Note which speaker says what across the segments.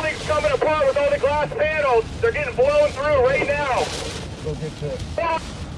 Speaker 1: building's coming apart with all the glass panels. They're getting blown through right now.
Speaker 2: Go get to it.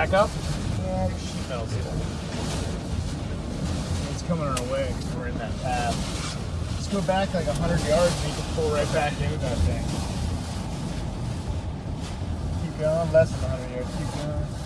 Speaker 2: Back
Speaker 1: up.
Speaker 2: Yeah, metal's it. It's coming our way because we're in that path. Let's go back like 100 yards and you can pull right back into that thing. Keep going, less than 100 yards. Keep going.